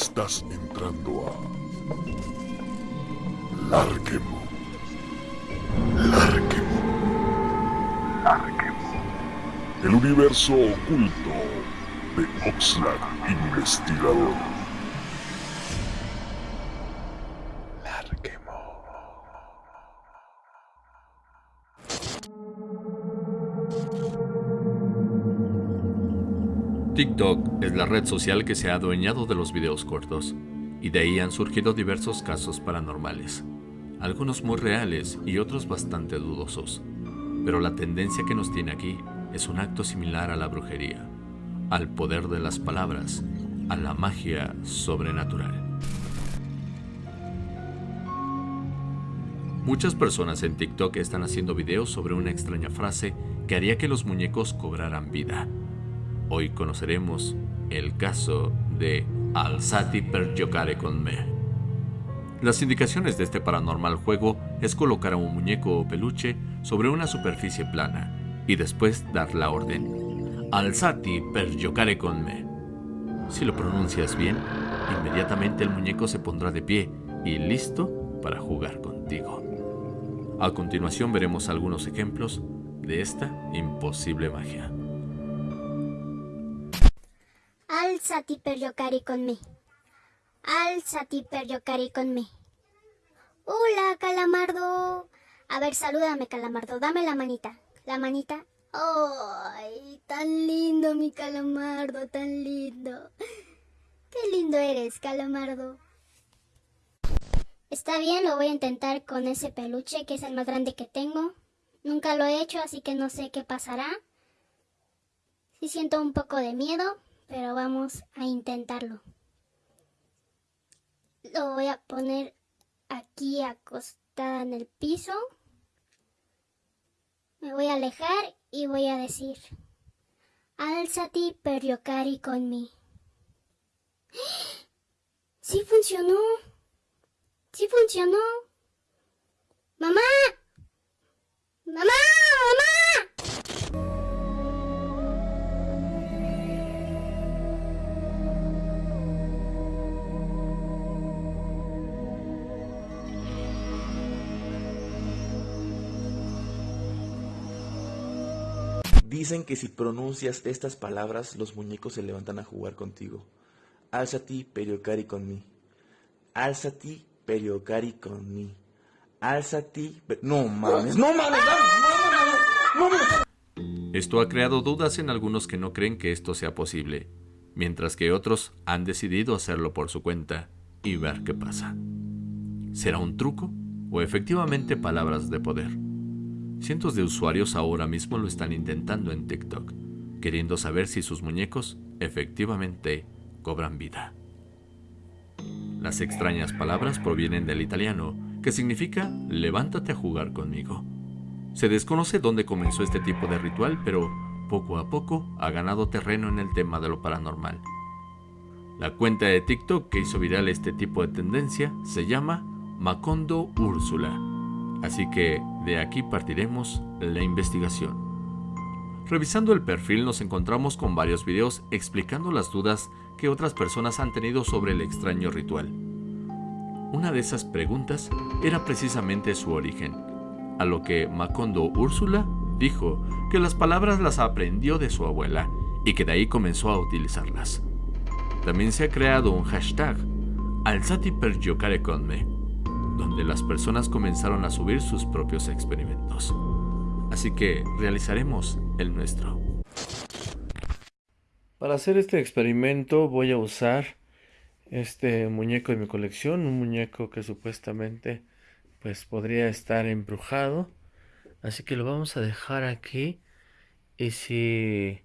Estás entrando a Larquemo. Larquemo. Larquemo. El universo oculto de Oxlack Investigador. TikTok es la red social que se ha adueñado de los videos cortos, y de ahí han surgido diversos casos paranormales, algunos muy reales y otros bastante dudosos. Pero la tendencia que nos tiene aquí es un acto similar a la brujería, al poder de las palabras, a la magia sobrenatural. Muchas personas en TikTok están haciendo videos sobre una extraña frase que haría que los muñecos cobraran vida. Hoy conoceremos el caso de Alzati per giocare con me. Las indicaciones de este paranormal juego es colocar a un muñeco o peluche sobre una superficie plana y después dar la orden. Alzati per giocare con me. Si lo pronuncias bien, inmediatamente el muñeco se pondrá de pie y listo para jugar contigo. A continuación veremos algunos ejemplos de esta imposible magia. Alzati per giocare con me. Alzati per giocare con me. Hola, calamardo. A ver, salúdame, calamardo. Dame la manita. La manita. ¡Ay! Tan lindo, mi calamardo, tan lindo. Qué lindo eres, calamardo. Está bien, lo voy a intentar con ese peluche, que es el más grande que tengo. Nunca lo he hecho, así que no sé qué pasará. Sí siento un poco de miedo, pero vamos a intentarlo. Lo voy a poner aquí acostada en el piso. Me voy a alejar y voy a decir, Alzati per giocare con me. ¡Sí funcionó! ¡Sí funcionó! ¡Mamá! Dicen que si pronuncias estas palabras, los muñecos se levantan a jugar contigo. Alzati periocari con mí. Alzati periocari con mí. Alzati. pe- No mames, no mames, no mames, no mames. Esto ha creado dudas en algunos que no creen que esto sea posible, mientras que otros han decidido hacerlo por su cuenta y ver qué pasa. ¿Será un truco o efectivamente palabras de poder? Cientos de usuarios ahora mismo lo están intentando en TikTok, queriendo saber si sus muñecos efectivamente cobran vida. Las extrañas palabras provienen del italiano, que significa levántate a jugar conmigo. Se desconoce dónde comenzó este tipo de ritual, pero poco a poco ha ganado terreno en el tema de lo paranormal. La cuenta de TikTok que hizo viral este tipo de tendencia se llama Macondo Úrsula, así que de aquí partiremos la investigación. Revisando el perfil nos encontramos con varios videos explicando las dudas que otras personas han tenido sobre el extraño ritual. Una de esas preguntas era precisamente su origen, a lo que Macondo Úrsula dijo que las palabras las aprendió de su abuela y que de ahí comenzó a utilizarlas. También se ha creado un hashtag, Alzati per donde las personas comenzaron a subir sus propios experimentos. Así que realizaremos el nuestro. Para hacer este experimento voy a usar este muñeco de mi colección, un muñeco que supuestamente pues podría estar embrujado. Así que lo vamos a dejar aquí. Y si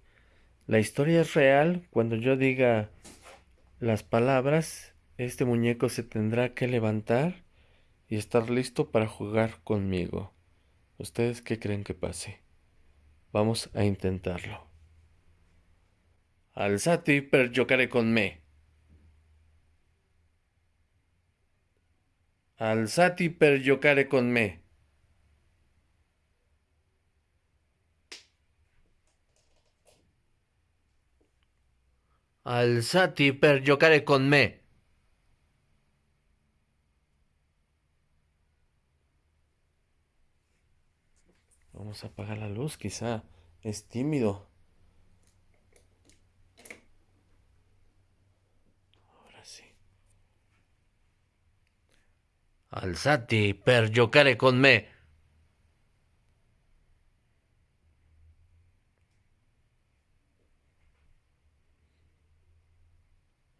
la historia es real, cuando yo diga las palabras, este muñeco se tendrá que levantar y estar listo para jugar conmigo. ¿Ustedes qué creen que pase? Vamos a intentarlo. Alzati per giocare con me. Alzati per giocare con me. Alzati per giocare con me. Vamos a apagar la luz, quizá es tímido. Ahora sí. Alzati per giocare con me.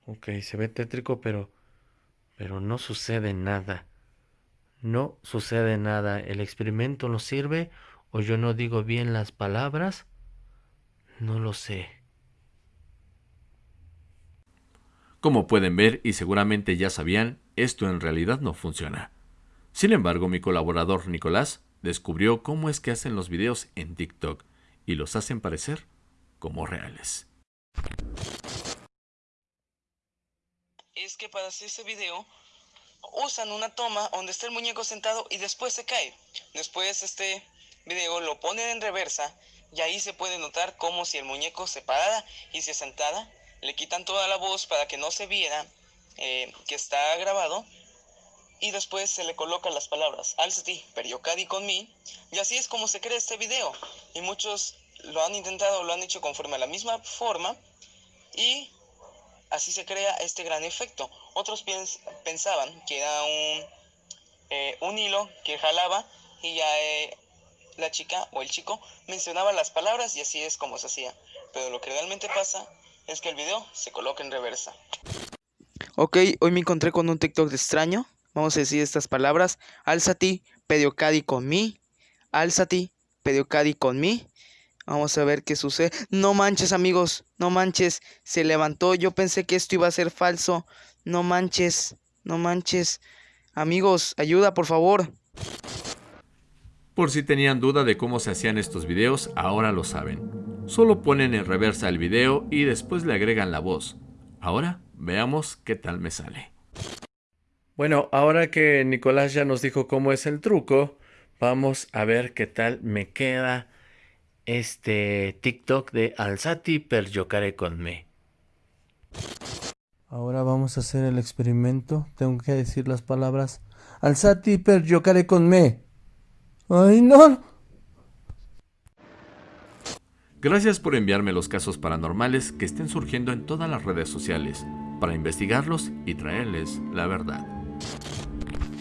Ok, se ve tétrico, pero, pero no sucede nada. No sucede nada. ¿El experimento no sirve o yo no digo bien las palabras? No lo sé. Como pueden ver y seguramente ya sabían, esto en realidad no funciona. Sin embargo, mi colaborador Nicolás descubrió cómo es que hacen los videos en TikTok y los hacen parecer como reales. es que para hacer ese video usan una toma donde está el muñeco sentado y después se cae. Después este video lo ponen en reversa y ahí se puede notar como si el muñeco se parara y se sentara. Le quitan toda la voz para que no se viera eh, que está grabado y después se le colocan las palabras Alzati, Periocadi con mí y así es como se crea este video y muchos lo han intentado, lo han hecho conforme a la misma forma y Así se crea este gran efecto. Otros pensaban que era un, eh, un hilo que jalaba y ya eh, la chica o el chico mencionaba las palabras y así es como se hacía. Pero lo que realmente pasa es que el video se coloca en reversa. Ok, hoy me encontré con un TikTok extraño. Vamos a decir estas palabras. Alzati, pediocadi con mí. Alzati, pediocadi con mí. Vamos a ver qué sucede. No manches, amigos. No manches. Se levantó. Yo pensé que esto iba a ser falso. No manches. No manches. Amigos, ayuda, por favor. Por si tenían duda de cómo se hacían estos videos, ahora lo saben. Solo ponen en reversa el video y después le agregan la voz. Ahora veamos qué tal me sale. Bueno, ahora que Nicolás ya nos dijo cómo es el truco, vamos a ver qué tal me queda este TikTok de Alzati per giocare con me. Ahora vamos a hacer el experimento. Tengo que decir las palabras Alzati per giocare con me. ¡Ay, no! Gracias por enviarme los casos paranormales que estén surgiendo en todas las redes sociales para investigarlos y traerles la verdad.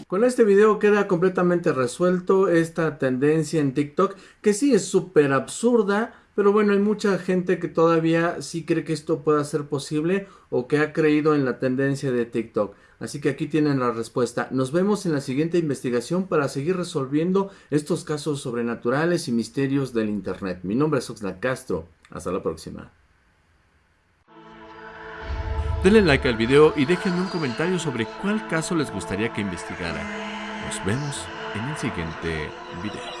Con este video queda completamente resuelto esta tendencia en TikTok que sí es súper absurda, pero bueno, hay mucha gente que todavía sí cree que esto pueda ser posible o que ha creído en la tendencia de TikTok. Así que aquí tienen la respuesta. Nos vemos en la siguiente investigación para seguir resolviendo estos casos sobrenaturales y misterios del Internet. Mi nombre es Oxlack Castro. Hasta la próxima. Denle like al video y déjenme un comentario sobre cuál caso les gustaría que investigara. Nos vemos en el siguiente video.